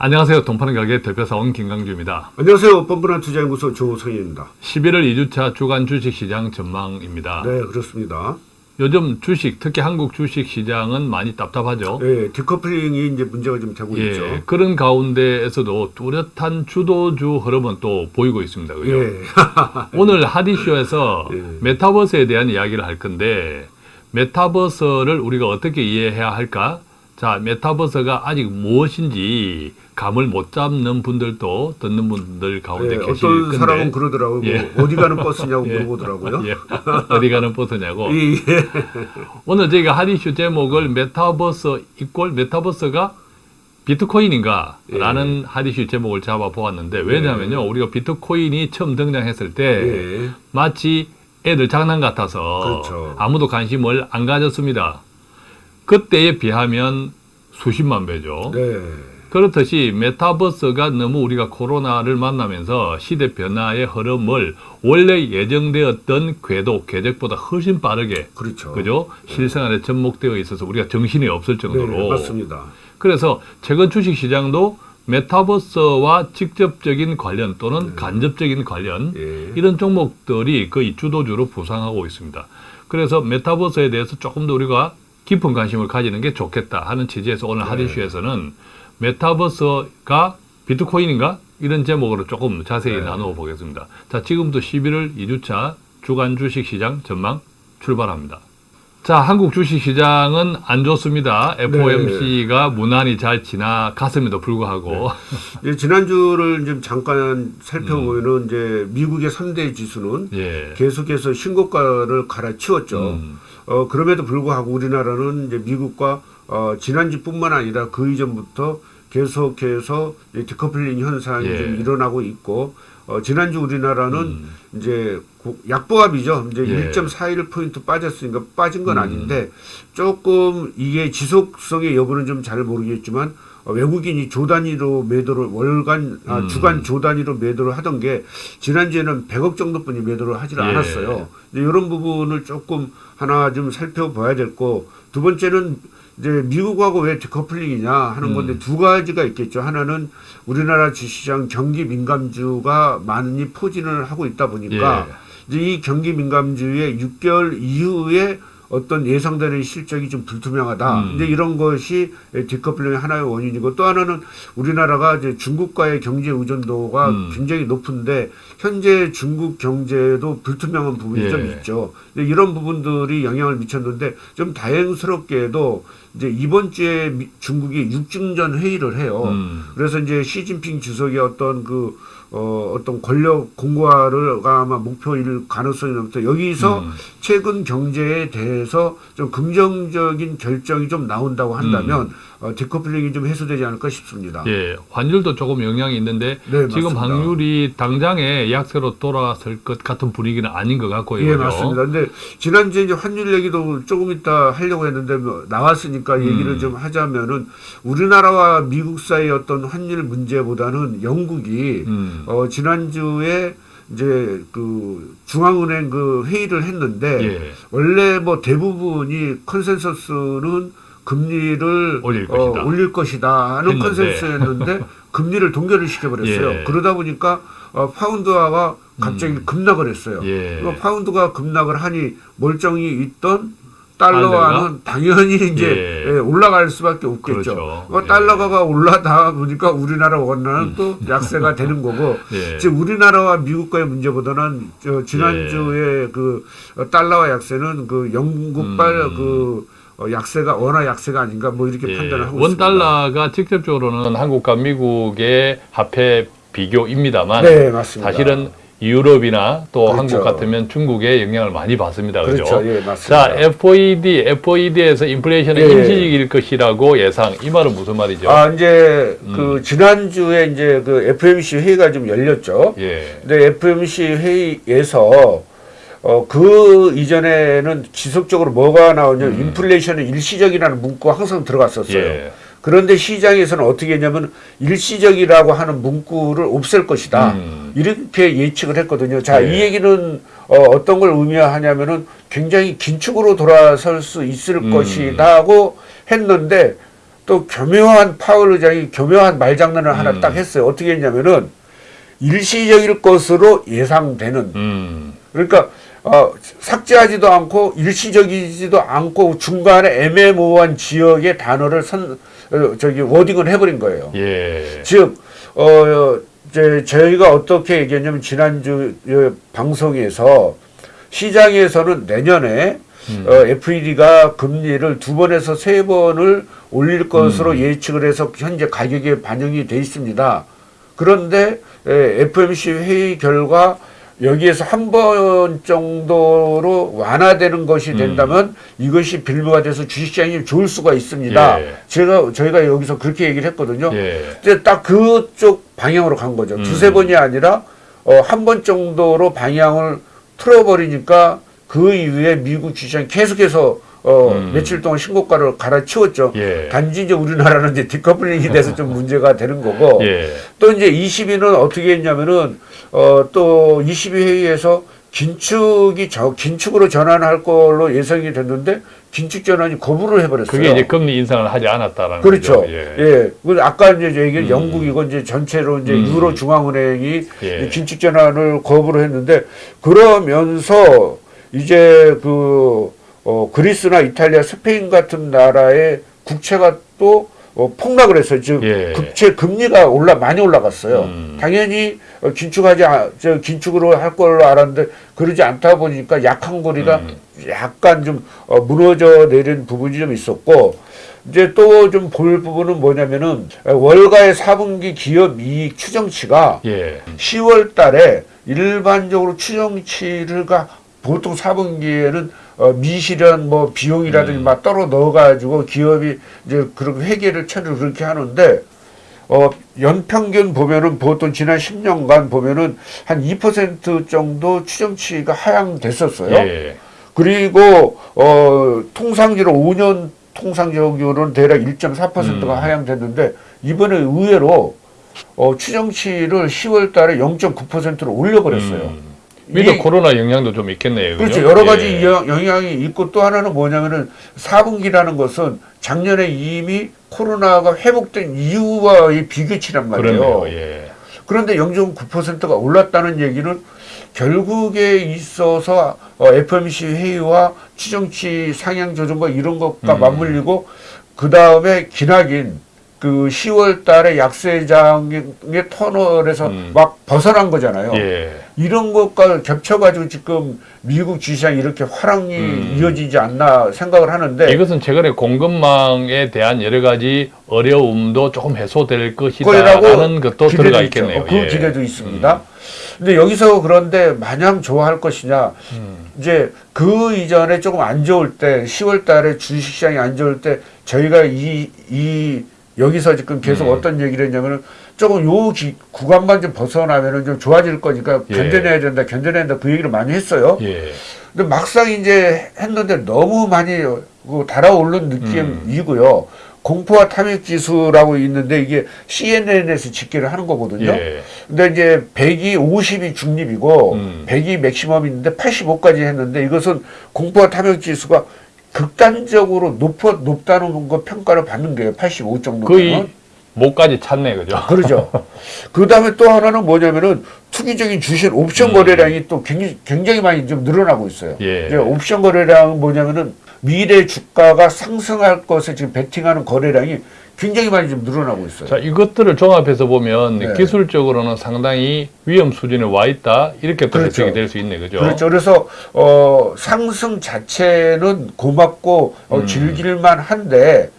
안녕하세요. 돈파는 가게 대표사원 김강주입니다. 안녕하세요. 뻔뻔한 투자연구소 조성희입니다. 11월 2주차 주간 주식시장 전망입니다. 네, 그렇습니다. 요즘 주식, 특히 한국 주식시장은 많이 답답하죠. 네, 디커플링이 이제 문제가 좀 되고 예, 있죠. 그런 가운데에서도 뚜렷한 주도주 흐름은 또 보이고 있습니다. 그죠? 예. 오늘 하디쇼에서 예. 메타버스에 대한 이야기를 할 건데 메타버스를 우리가 어떻게 이해해야 할까? 자, 메타버스가 아직 무엇인지 감을 못 잡는 분들도 듣는 분들 가운데 예, 계실 어떤 건데 사람은 그러더라고요. 예. 뭐 어디 가는 버스냐고 예. 물어보더라고요. 예. 어디 가는 버스냐고. 예. 오늘 저희가 hot issue 제목을 메타버스 equal 메타버스가 비트코인인가? 예. 라는 hot issue 제목을 잡아 보았는데 왜냐하면요. 우리가 비트코인이 처음 등장했을 때 예. 마치 애들 장난 같아서 그렇죠. 아무도 관심을 안 가졌습니다. 그때에 비하면 수십만 배죠. 네. 그렇듯이 메타버스가 너무 우리가 코로나를 만나면서 시대 변화의 흐름을 원래 예정되었던 궤도, 궤적보다 훨씬 빠르게 그렇죠. 그죠? 실생활에 접목되어 있어서 우리가 정신이 없을 정도로 네, 맞습니다. 그래서 최근 주식 시장도 메타버스와 직접적인 관련 또는 간접적인 관련 예. 이런 종목들이 거의 주도주로 부상하고 있습니다. 그래서 메타버스에 대해서 조금 더 우리가 깊은 관심을 가지는 게 좋겠다 하는 취지에서 오늘 네. 하디슈에서는 메타버스가 비트코인인가? 이런 제목으로 조금 자세히 네. 나누어 보겠습니다. 자, 지금부터 11월 2주차 주간 주식 시장 전망 출발합니다. 자, 한국 주식 시장은 안 좋습니다. FOMC가 무난히 잘 지나갔음에도 불구하고 이제 지난주를 좀 잠깐 살펴보면은 이제 미국의 3대 지수는 예. 계속해서 신고가를 갈아치웠죠. 음. 어, 그럼에도 불구하고 우리나라는 이제 미국과 어, 지난주뿐만 아니라 그 이전부터 계속해서 디커플링 현상이 예. 좀 일어나고 있고 어, 지난주 우리나라는 음. 이제 고- 약보합이죠. 이제 예. 1.41 포인트 빠졌으니까 빠진 건 음. 아닌데 조금 이게 지속성의 여부는 좀 잘 모르겠지만 어, 외국인이 조 단위로 매도를 월간 아, 음. 주간 조 단위로 매도를 하던 게 지난주에는 100억 정도뿐이 매도를 하지 예. 않았어요. 이런 부분을 조금 하나 좀 살펴봐야 될 거. 두 번째는 이제 미국하고 왜 디커플링이냐 하는 건데 음. 두 가지가 있겠죠. 하나는 우리나라 주시장 경기 민감주가 많이 포진을 하고 있다 보니까 예. 이제 이 경기 민감주의 6개월 이후에 어떤 예상되는 실적이 좀 불투명하다. 음. 이제 이런 것이 디커플링의 하나의 원인이고 또 하나는 우리나라가 이제 중국과의 경제 의존도가 음. 굉장히 높은데 현재 중국 경제도 불투명한 부분이 예. 좀 있죠. 이런 부분들이 영향을 미쳤는데 좀 다행스럽게도 이제 이번 주에 미- 중국이 육중전 회의를 해요. 음. 그래서 이제 시진핑 주석의 어떤 그 어, 어떤 권력 공고화를 아마 목표일 가능성이 높다. 여기서 음. 최근 경제에 대해서 좀 긍정적인 결정이 좀 나온다고 한다면 어, 디커플링이 좀 해소되지 않을까 싶습니다. 음. 예, 환율도 조금 영향이 있는데 네, 지금 맞습니다. 환율이 당장에 약세로 돌아설 것 같은 분위기는 아닌 것 같고요. 예? 맞습니다. 근데 지난주에 이제 환율 얘기도 조금 이따 하려고 했는데 뭐 나왔으니까 얘기를 음. 좀 하자면은 우리나라와 미국 사이의 어떤 환율 문제보다는 영국이 음. 어, 지난주에 이제 그 중앙은행 그 회의를 했는데 예. 원래 뭐 대부분이 컨센서스는 금리를 올릴 어, 것이다. 올릴 것이다 하는 했는데. 컨센서스였는데 금리를 동결을 시켜버렸어요. 예. 그러다 보니까 어, 파운드화가 갑자기 급락을 했어요. 예. 그 파운드가 급락을 하니 멀쩡히 있던 달러화는 당연히 이제 예. 예, 올라갈 수밖에 없겠죠. 그렇죠. 그 예. 달러가 올라다 보니까 우리나라 원화는 또 약세가 되는 거고 예. 지금 우리나라와 미국과의 문제보다는 저 지난주에 그 어, 달러와 약세는 그 영국발 음. 그 어, 약세가 원화 약세가 아닌가 뭐 이렇게 예, 판단을 하고 원 있습니다. 달러가 직접적으로는 한국과 미국의 화폐 비교입니다만 네 맞습니다. 사실은 유럽이나 또 그렇죠. 한국 같으면 중국의 영향을 많이 받습니다. 그죠? 그렇죠. 예 맞습니다. 자, FOED, FOED에서 인플레이션은 예. 임시적일 것이라고 예상. 이 말은 무슨 말이죠? 아 이제 음. 그 지난주에 이제 그 FMC 회의가 좀 열렸죠. 예. 근데 FMC 회의에서 어, 그 이전에는 지속적으로 뭐가 나오냐면 인플레이션은 일시적이라는 문구가 항상 들어갔었어요. 음. 예. 그런데 시장에서는 어떻게 했냐면 일시적이라고 하는 문구를 없앨 것이다. 음. 이렇게 예측을 했거든요. 자, 예. 이 얘기는 어, 어떤 걸 의미하냐면은 굉장히 긴축으로 돌아설 수 있을 음. 것이다고 했는데 또 교묘한 파월 의장이 교묘한 말장난을 하나 음. 딱 했어요. 어떻게 했냐면은 일시적일 것으로 예상되는 음. 그러니까 어, 삭제하지도 않고 일시적이지도 않고 중간에 애매모호한 지역의 단어를 선 어, 저기 워딩을 해버린 거예요. 예. 즉, 어, 이제 저희가 어떻게 얘기했냐면 지난주 어, 방송에서 시장에서는 내년에 음. 어, FED가 금리를 두 번에서 세 번을 올릴 것으로 음. 예측을 해서 현재 가격에 반영이 돼 있습니다. 그런데 에, FMC 회의 결과 여기에서 한 번 정도로 완화되는 것이 된다면 이것이 빌미가 돼서 주식시장이 좋을 수가 있습니다. 예. 제가 저희가 여기서 그렇게 얘기를 했거든요. 예. 이제 딱 그쪽 방향으로 간 거죠. 음. 두세 번이 아니라 어, 한 번 정도로 방향을 틀어버리니까 그 이후에 미국 주시장 계속해서 어, 음. 며칠 동안 신고가를 갈아치웠죠. 예. 단지 이제 우리나라는 이제 디커플링이 돼서 좀 문제가 되는 거고 예. 또 이제 22는 어떻게 했냐면은 어, 또22 회의에서 긴축이 저 긴축으로 전환할 걸로 예상이 됐는데 긴축 전환이 거부를 해버렸어요. 그게 이제 금리 인상을 하지 않았다라는 그렇죠. 거죠. 예. 예. 그 아까 이제 얘기 음. 영국이고 이제 전체로 이제 음. 유로 중앙은행이 예. 긴축 전환을 거부를 했는데 그러면서 이제 그 어, 그리스나 이탈리아, 스페인 같은 나라의 국채가 또 어, 폭락을 했어요. 즉 예. 국채 금리가 올라 많이 올라갔어요. 음. 당연히 어, 긴축하지 아, 저 긴축으로 할 걸로 알았는데 그러지 않다 보니까 약한 고리가 음. 약간 좀 어, 무너져 내린 부분이 좀 있었고 이제 또 좀 볼 부분은 뭐냐면은 어, 월가의 4분기 기업 이익 추정치가 예. 10월 달에 일반적으로 추정치가 보통 4분기에는 어, 미실현 뭐 비용이라든지 음. 막 떨어 넣어가지고 기업이 이제 그렇게 회계를 처리를 그렇게 하는데 어, 연평균 보면은 보통 지난 10년간 보면은 한 2% 정도 추정치가 하향됐었어요. 예. 그리고 어 통상지로 5년 통상적으로는 대략 1.4%가 음. 하향됐는데 이번에 의외로 어 추정치를 10월 달에 0.9%로 올려버렸어요. 음. 미드 이- 코로나 영향도 좀 있겠네요. 그렇죠. 그죠? 여러 가지 예. 영- 영향이 있고 또 하나는 뭐냐면은 4분기라는 것은 작년에 이미 코로나가 회복된 이후와의 비교치란 말이에요. 예. 그런데 0.9%가 올랐다는 얘기는 결국에 있어서 어, FMC 회의와 추정치 상향 조정과 이런 것과 음. 맞물리고 그 다음에 기나긴 그 10월 달에 약세장의 터널에서 음. 막 벗어난 거잖아요. 예. 이런 것과 겹쳐가지고 지금 미국 주시장이 이렇게 화랑이 음. 이어지지 않나 생각을 하는데 이것은 최근에 공급망에 대한 여러 가지 어려움도 조금 해소될 것이다라는 것도 들어가 있죠. 있겠네요. 어, 그 예. 기대도 있습니다. 근데 여기서 그런데 마냥 좋아할 것이냐 음. 이제 그 이전에 조금 안 좋을 때 10월 달에 주식시장이 안 좋을 때 저희가 이, 이 여기서 지금 계속 음. 어떤 얘기를 했냐면은 조금 요 기, 구간만 좀 벗어나면은 좀 좋아질 거니까 예. 견뎌내야 된다 견뎌내야 된다 그 얘기를 많이 했어요. 예. 근데 막상 이제 했는데 너무 많이 그 달아오른 음. 느낌이고요. 공포와 탐욕 지수라고 있는데 이게 CNN에서 집계를 하는 거거든요. 예. 근데 이제 100이 50이 중립이고 음. 100이 맥시멈인데 85까지 했는데 이것은 공포와 탐욕 지수가 극단적으로 높아 높다는 거 평가를 받는 거예요. 85 정도면. 거의 목까지 찼네, 그죠? 그러죠. 그 다음에 또 하나는 뭐냐면은 투기적인 주식 옵션 음. 거래량이 또 굉장히, 굉장히 많이 좀 늘어나고 있어요. 예. 옵션 거래량은 뭐냐면은 미래 주가가 상승할 것에 지금 베팅하는 거래량이 굉장히 많이 좀 늘어나고 있어요. 자, 이것들을 종합해서 보면 네. 기술적으로는 상당히 위험 수준에 와 있다. 이렇게 또 그렇죠. 해석이 될 수 있네, 그죠? 그렇죠. 그래서 어, 상승 자체는 고맙고 어, 음. 즐길만 한데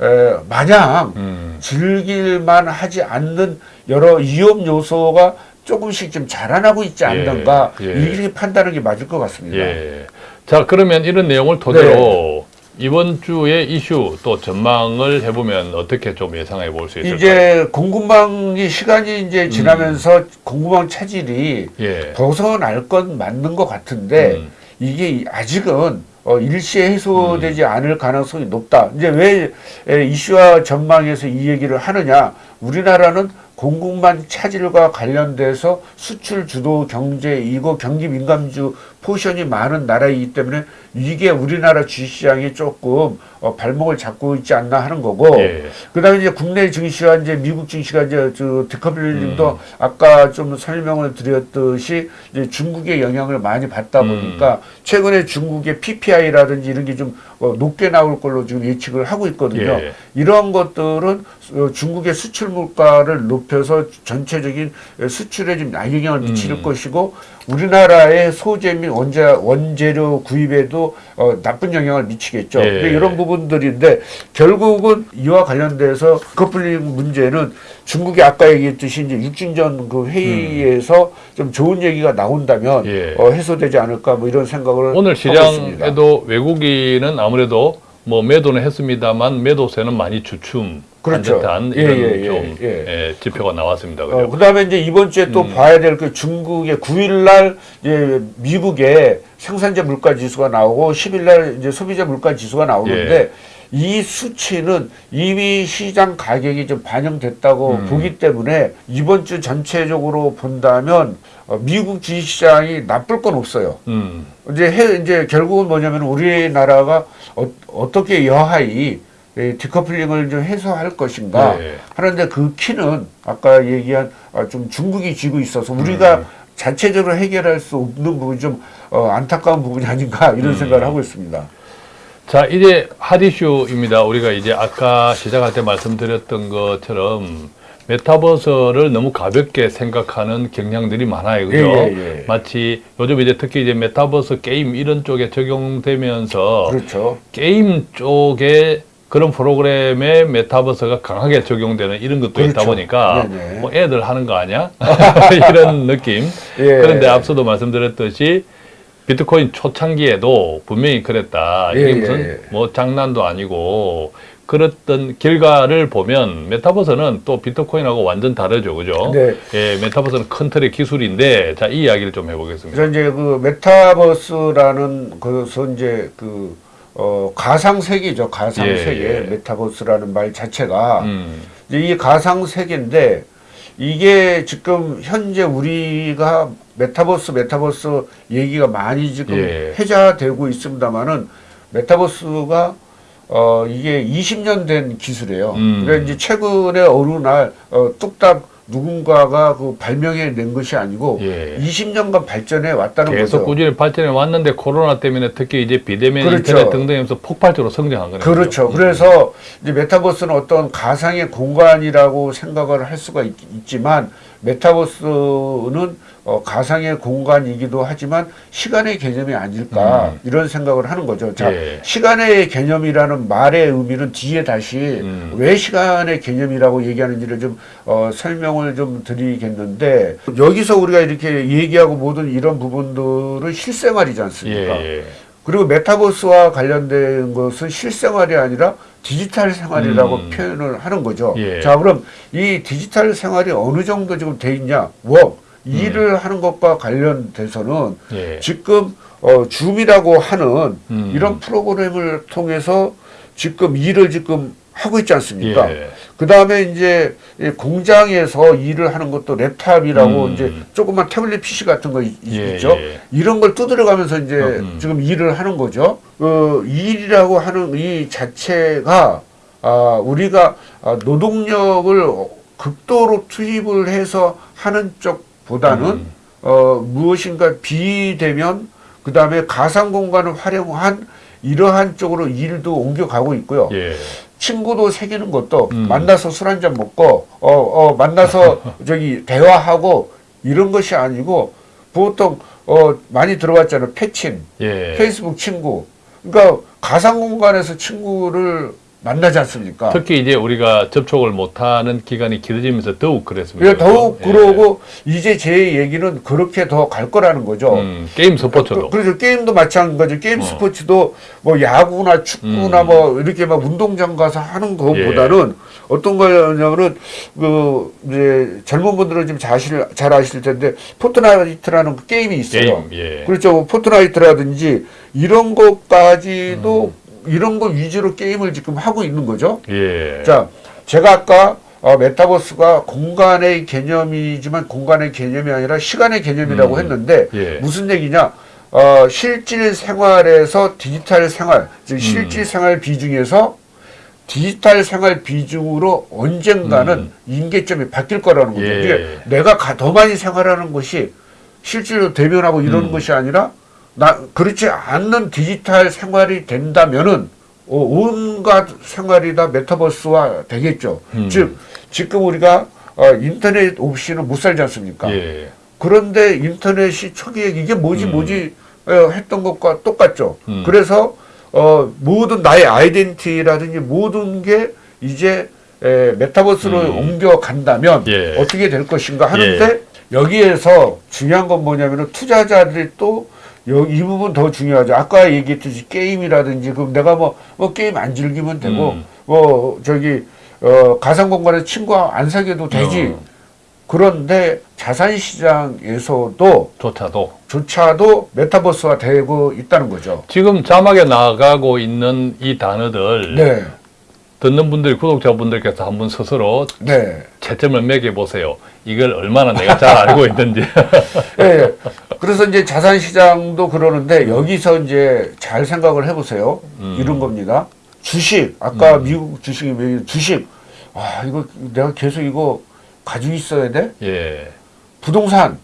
에, 마냥 음. 즐길만 하지 않는 여러 위험 요소가 조금씩 좀 자라나고 있지 않는가 예. 이렇게 판단하는 게 맞을 것 같습니다. 예. 자, 그러면 이런 내용을 토대로 이번 주의 이슈 또 전망을 해보면 어떻게 좀 예상해 볼 수 있을까요? 이제 공급망이 시간이 이제 지나면서 공급망 차질이 예. 벗어날 건 맞는 것 같은데 음. 이게 아직은 어, 일시에 해소되지 않을 가능성이 높다. 이제 왜 에, 이슈와 전망에서 이 얘기를 하느냐? 우리나라는 공급망 차질과 관련돼서 수출 주도 경제 이고 경기 민감주 포션이 많은 나라이기 때문에 이게 우리나라 주식시장이 조금 어, 발목을 잡고 있지 않나 하는 거고 예. 그다음에 이제 국내 증시와 이제 미국 증시가 이제 저 decoupling도 음. 아까 좀 설명을 드렸듯이 이제 중국의 영향을 많이 받다 음. 보니까 최근에 중국의 PPI라든지 이런 게 좀 어, 높게 나올 걸로 지금 예측을 하고 있거든요. 예. 이런 것들은 어, 중국의 수출 물가를 높여서 전체적인 수출에 좀 영향을 미칠 음. 것이고 우리나라의 소재 및 원재, 원재료 구입에도 어, 나쁜 영향을 미치겠죠. 예. 근데 이런 부분들인데 결국은 이와 관련돼서 커플링 문제는 중국이 아까 얘기했듯이 이제 육진전 그 회의에서 좀 좋은 얘기가 나온다면 음. 예. 어, 해소되지 않을까 뭐 이런 생각을 오늘. 시장에도 외국인은 아무래도 뭐 매도는 했습니다만 매도세는 많이 주춤 그렇죠. 한 듯한 예, 이런 예, 예, 좀 예. 예, 지표가 나왔습니다. 어, 그죠? 그다음에 이제 이번 주에 또 음. 봐야 될 그 중국의 9일 날 이제 미국의 생산자 물가 지수가 나오고 10일 날 이제 소비자 물가 지수가 나오는데 예. 이 수치는 이미 시장 가격이 좀 반영됐다고 음. 보기 때문에 이번 주 전체적으로 본다면 어, 미국 주식시장이 나쁠 건 없어요. 음. 이제 해, 이제 결국은 뭐냐면 우리나라가 어, 떻게 여하이 이 디커플링을 좀 해소할 것인가 네. 하는데 그 키는 아까 얘기한 아, 좀 중국이 쥐고 있어서 우리가 음. 자체적으로 해결할 수 없는 부분이 좀 어, 안타까운 부분이 아닌가 이런 음. 생각을 하고 있습니다. 자, 이제 핫이슈입니다. 우리가 이제 아까 시작할 때 말씀드렸던 것처럼 메타버스를 너무 가볍게 생각하는 경향들이 많아요. 그죠? 예, 예, 예. 마치 요즘 이제 특히 이제 메타버스 게임 이런 쪽에 적용되면서 그렇죠. 게임 쪽에 그런 프로그램에 메타버스가 강하게 적용되는 이런 것도 있다 그렇죠. 보니까 네네. 뭐 애들 하는 거 아니야? 이런 느낌. 예. 그런데 앞서도 말씀드렸듯이 비트코인 초창기에도 분명히 그랬다. 이게 예, 무슨 예, 예. 뭐 장난도 아니고 그랬던 결과를 보면 메타버스는 또 비트코인하고 완전 다르죠. 그죠? 네. 예, 메타버스는 큰 틀의 기술인데 자, 이 이야기를 좀 해보겠습니다. 그래서 이제 그 메타버스라는 것은 이제 그 어, 가상 세계죠. 가상 예, 세계 예. 메타버스라는 말 자체가 음, 이제 이 가상 세계인데 이게 지금 현재 우리가 메타버스 메타버스 얘기가 많이 지금 예. 회자되고 있습니다만은 메타버스가 어 이게 20년 된 기술이에요. 음. 그러니까 이제 최근에 어느 날 어, 뚝딱 누군가가 그 발명해 낸 것이 아니고 예. 20년간 발전해 왔다는 계속 거죠. 꾸준히 발전해 왔는데 코로나 때문에 특히 이제 비대면 그렇죠. 인터넷 등등하면서 폭발적으로 성장한 거네요. 그렇죠. 음. 그래서 이제 메타버스는 어떤 가상의 공간이라고 생각을 할 수가 있, 지만 메타버스는 어, 가상의 공간이기도 하지만 시간의 개념이 아닐까 음. 이런 생각을 하는 거죠. 자, 예. 시간의 개념이라는 말의 의미는 뒤에 다시 음. 왜 시간의 개념이라고 얘기하는지를 좀 어, 설명을 좀 드리겠는데 여기서 우리가 이렇게 얘기하고 모든 이런 부분들은 실생활이지 않습니까? 예, 예. 그리고 메타버스와 관련된 것은 실생활이 아니라 디지털 생활이라고 음. 표현을 하는 거죠. 예. 자, 그럼 이 디지털 생활이 어느 정도 지금 돼 있냐? 워 일을 하는 것과 관련돼서는 음. 예. 지금 어, 줌이라고 하는 음. 이런 프로그램을 통해서 지금 일을 지금 하고 있지 않습니까? 예. 그 다음에 이제 이 공장에서 일을 하는 것도 랩탑이라고 음. 이제 조그만 태블릿 PC 같은 거 있, 예, 죠 예. 이런 걸 두드려가면서 이제 어, 음. 지금 일을 하는 거죠. 그 일이라고 하는 이 자체가 아, 우리가 아, 노동력을 극도로 투입을 해서 하는 쪽보다는 음. 어, 무엇인가 비대면 그 다음에 가상 공간을 활용한 이러한 쪽으로 일도 옮겨가고 있고요. 예. 친구도 사귀는 것도 음. 만나서 술 한잔 먹고 어, 어 만나서 저기 대화하고 이런 것이 아니고 보통 어 많이 들어봤잖아요 패친 예. 페이스북 친구 그러니까 가상 공간에서 친구를 만나지 않습니까? 특히 이제 우리가 접촉을 못하는 기간이 길어지면서 더욱 그랬습니다. 그러니까 더욱 그죠? 그러고 이제 제 얘기는 그렇게 더 갈 거라는 거죠. 예. 음, 게임 스포츠도. 그, 래서 게임도 마찬가지. 게임 어. 스포츠도 뭐 야구나 축구나 음. 뭐 이렇게 막 운동장 가서 하는 것보다는 어떤 거냐면은 그 이제 젊은 분들은 지금 자실 잘 아실 텐데 포트나이트라는 그 게임이 있어요. 게임, 예. 그렇죠. 뭐 포트나이트라든지 이런 것까지도 이런 거 위주로 게임을 지금 하고 있는 거죠. 예. 자, 제가 아까 어, 메타버스가 공간의 개념이지만 공간의 개념이 아니라 시간의 개념이라고 음. 했는데 예. 무슨 얘기냐? 어, 실질 생활에서 디지털 생활, 즉 실질 생활 비중에서 디지털 생활 비중으로 언젠가는 인계점이 바뀔 거라는 거죠. 예. 이게 내가 가- 더 많이 생활하는 것이 실제로 대변하고 이러는 것이 아니라 나 그렇지 않는 디지털 생활이 된다면은 어, 온갖 생활이 다 메타버스화 되겠죠. 음. 즉 지금 우리가 어, 인터넷 없이는 못 살지 않습니까? 예. 그런데 인터넷이 초기에 이게 뭐지 뭐지 어, 했던 것과 똑같죠. 음. 그래서 어, 모든 나의 아이덴티티라든지 모든 게 이제 에, 메타버스로 옮겨간다면 음. 예. 어떻게 될 것인가 하는데 여기에서 중요한 건 뭐냐면은 투자자들이 또 여기 이 부분 더 중요하죠. 아까 얘기했듯이 게임이라든지 그럼 내가 뭐, 뭐 게임 안 즐기면 되고 음. 뭐 저기 어, 가상 공간에 친구 안 사귀어도 되지. 어. 그런데 자산 시장에서도 조차도 조차도 메타버스화 되고 있다는 거죠. 지금 자막에 나가고 있는 이 단어들 네. 듣는 분들 구독자분들께서 한번 스스로 네. 채점을 매겨 보세요. 이걸 얼마나 내가 잘 알고 있는지. 예, 예. 그래서 이제 자산 시장도 그러는데 여기서 이제 잘 생각을 해보세요. 음. 이런 겁니다. 주식 아까 미국 주식이 왜 주식 아 이거 내가 계속 이거 가지고 있어야 돼? 예. 부동산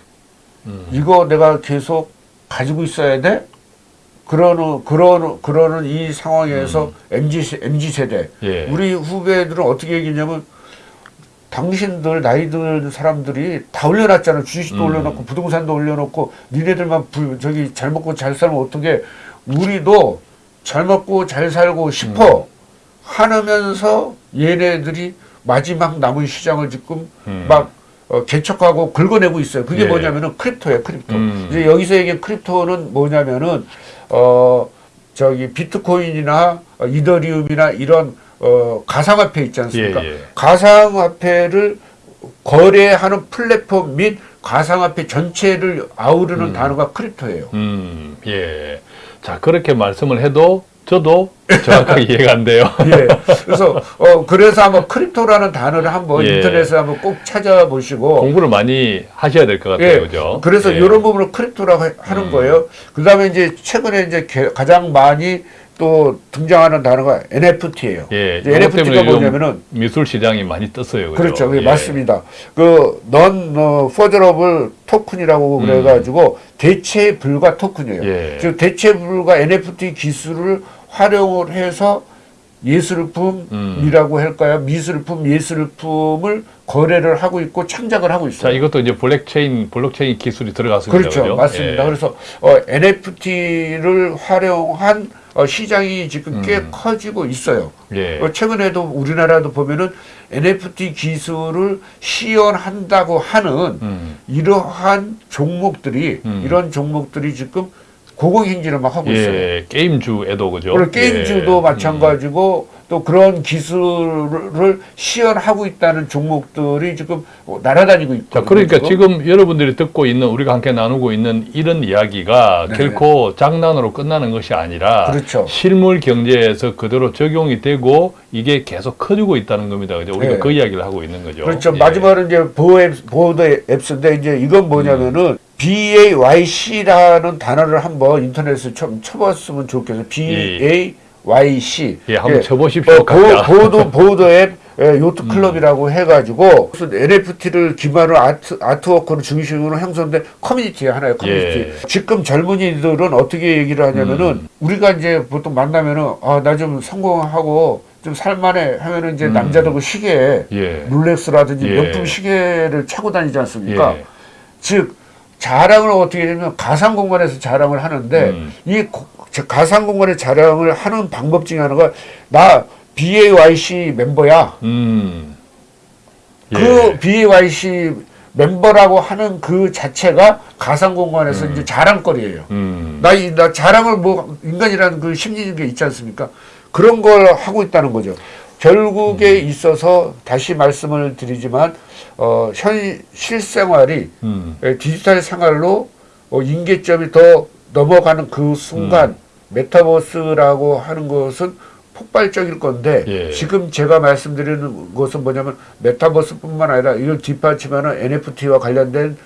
음. 이거 내가 계속 가지고 있어야 돼? 그러는 그러는 그러는 이 상황에서 mz 세- mz 세대 음. 예. 우리 후배들은 어떻게 얘기냐면 당신들 나이 든 사람들이 다 올려놨잖아 주식도 음. 올려놓고 부동산도 올려놓고 니네들만 부, 저기 잘 먹고 잘 살면 어떻게 우리도 잘 먹고 잘 살고 싶어 음. 하면서 얘네들이 마지막 남은 시장을 지금 음. 막 어, 개척하고 긁어내고 있어요. 그게 예. 뭐냐면은 crypto예요, crypto. 음. 이제 여기서 얘기한 crypto는 뭐냐면은 어 저기 비트코인이나 어, 이더리움이나 이런 어 가상화폐 있지 않습니까? 예, 예. 가상화폐를 거래하는 플랫폼 및 가상화폐 전체를 아우르는 단어가 crypto예요. 음, 예. 자, 그렇게 말씀을 해도 저도 정확하게 이해가 안 돼요. 예. 그래서 어 그래서 한번 crypto라는 단어를 한번 예. 인터넷에 한번 꼭 찾아보시고 공부를 많이 하셔야 될 것 같아요. 그죠? 그래서 예. 이런 부분을 crypto라고 해- 하는 음. 거예요. 그 다음에 이제 최근에 이제 개- 가장 많이 또 등장하는 단어가 NFT예요. 예. NFT가 뭐냐면은 미술 시장이 많이 떴어요. 그죠? 그렇죠. 예, 예. 맞습니다. 그, non, 어, fungible token이라고 음. 그래가지고, 대체 불가 토큰이에요. 예. 즉, 대체 불가 NFT 기술을 활용을 해서 예술품이라고 할까요? 미술품, 예술품을 거래를 하고 있고 창작을 하고 자, 있어요. 이것도 이제 블록체인, 블록체인 기술이 들어갔습니다. 그렇죠. 그죠? 맞습니다. 예. 그래서 어, NFT를 활용한 어, 시장이 지금 꽤 음. 커지고 있어요. 예. 어, 최근에도 우리나라도 보면은 NFT 기술을 시연한다고 하는 음. 이러한 종목들이 음. 이런 종목들이 지금 고공행진을 막 하고 있어요. 예. 게임주에도 그죠? 그리고 게임주도 예. 마찬가지고 또 그런 기술을 시연하고 있다는 종목들이 지금 날아다니고. 자, 그러니까 지금 여러분들이 듣고 있는 우리가 함께 나누고 있는 이런 이야기가 네네. 결코 장난으로 끝나는 것이 아니라 그렇죠. 실물 경제에서 그대로 적용이 되고 이게 계속 커지고 있다는 겁니다. 그죠? 우리가 네. 그 이야기를 하고 있는 거죠. 그렇죠. 예. 마지막으로 이제 Bored Ape, Bored Apes인데 이제 이건 뭐냐면은 음. BAYC라는 단어를 한번 인터넷에 쳐, 쳐봤으면 좋겠어요. BAYC. 예, 한번 예. 쳐보십시오. 어. 보, Bored Bored Ape 예, Yacht 음. Club이라고 해가지고 무슨 NFT를 기반으로 아트 아트워크를 중심으로 형성된 커뮤니티 하나의 커뮤니티. 예. 지금 젊은이들은 어떻게 얘기를 하냐면은 음. 우리가 이제 보통 만나면은 아 나 좀 성공하고 좀 살만해 하면은 이제 음. 남자들 그 시계 예. 롤렉스라든지 예. 명품 시계를 차고 다니지 않습니까? 예. 즉 자랑을 어떻게 하냐면 가상 공간에서 자랑을 하는데 음. 이 가상 공간에 자랑을 하는 방법 중에 하나가 나 BAYC 멤버야. 음. 그 예. BAYC 멤버라고 하는 그 자체가 가상 공간에서 이제 자랑거리예요. 음. 나, 이- 나 자랑을 뭐 인간이라는 그 심리적인 게 있지 않습니까? 그런 걸 하고 있다는 거죠. 결국에 음. 있어서 다시 말씀을 드리지만 어, 현 실생활이 음. 에, 디지털 생활로 어, 임계점이 더 넘어가는 그 순간 메타버스라고 하는 것은 폭발적일 건데 예. 지금 제가 말씀드리는 것은 뭐냐면 메타버스뿐만 아니라 이걸 뒷받침하는 NFT와 관련된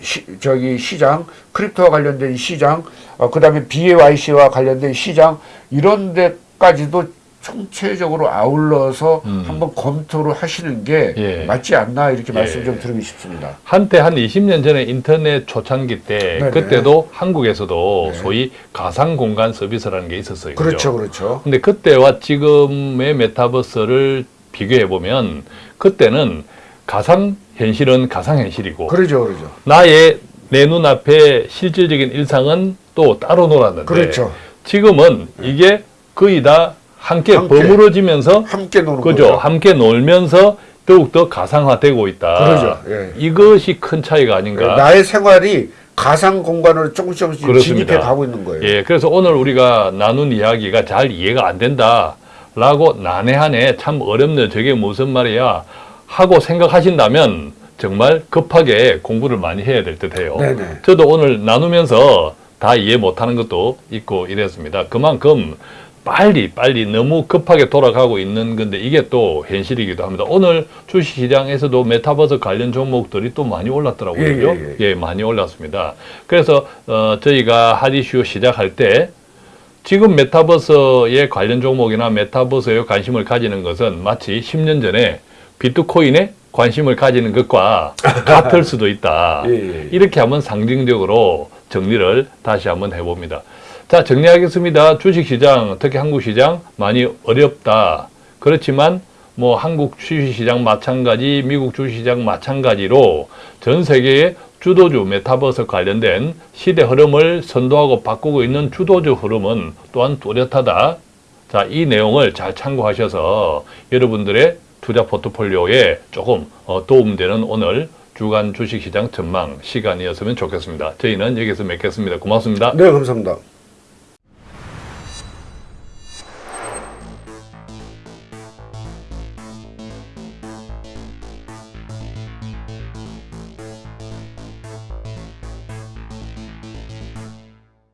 시, 저기 시장, crypto와 관련된 시장, 어, 그다음에 BAYC와 관련된 시장 이런 데까지도 총체적으로 아울러서 음. 한번 검토를 하시는 게 예. 맞지 않나 이렇게 말씀 예. 좀 드리고 싶습니다. 한때 한 20년 전에 인터넷 초창기 때 네네. 그때도 한국에서도 네. 소위 가상 공간 서비스라는 게 있었어요. 그죠? 그렇죠, 그렇죠. 근데 그때와 지금의 메타버스를 비교해 보면 그때는 가상 현실은 가상 현실이고 그러죠, 그러죠. 나의 내 눈앞에 실질적인 일상은 또 따로 놀았는데 그렇죠. 지금은 이게 거의 다 함께, 함께. 버무러지면서 함께 노는 그죠 거죠. 함께 놀면서 더욱더 가상화되고 있다. 그러죠. 예. 이것이 큰 차이가 아닌가. 나의 생활이 가상 공간으로 조금씩 조금씩 그렇습니다. 진입해 가고 있는 거예요. 예, 그래서 오늘 우리가 나눈 이야기가 잘 이해가 안 된다라고 난해하네, 참 어렵네, 저게 무슨 말이야 하고 생각하신다면 정말 급하게 공부를 많이 해야 될 듯해요. 네네. 저도 오늘 나누면서 다 이해 못하는 것도 있고 이랬습니다. 그만큼 빨리 빨리 너무 급하게 돌아가고 있는 건데 이게 또 현실이기도 합니다. 오늘 주식시장에서도 메타버스 관련 종목들이 또 많이 올랐더라고요. 예, 그죠? 예, 예, 많이 올랐습니다. 그래서 어, 저희가 하디슈 시작할 때 지금 메타버스의 관련 종목이나 메타버스에 관심을 가지는 것은 마치 10년 전에 비트코인에 관심을 가지는 것과 같을 수도 있다. 예, 예. 이렇게 한번 상징적으로 정리를 다시 한번 해봅니다. 자, 정리하겠습니다. 주식시장, 특히 한국시장 많이 어렵다. 그렇지만 뭐 한국 주식시장 마찬가지, 미국 주식시장 마찬가지로 전 세계의 주도주 메타버스 관련된 시대 흐름을 선도하고 바꾸고 있는 주도주 흐름은 또한 뚜렷하다. 자, 이 내용을 잘 참고하셔서 여러분들의 투자 포트폴리오에 조금 어, 도움되는 오늘 주간 주식시장 전망 시간이었으면 좋겠습니다. 저희는 여기서 맺겠습니다. 고맙습니다. 네, 감사합니다.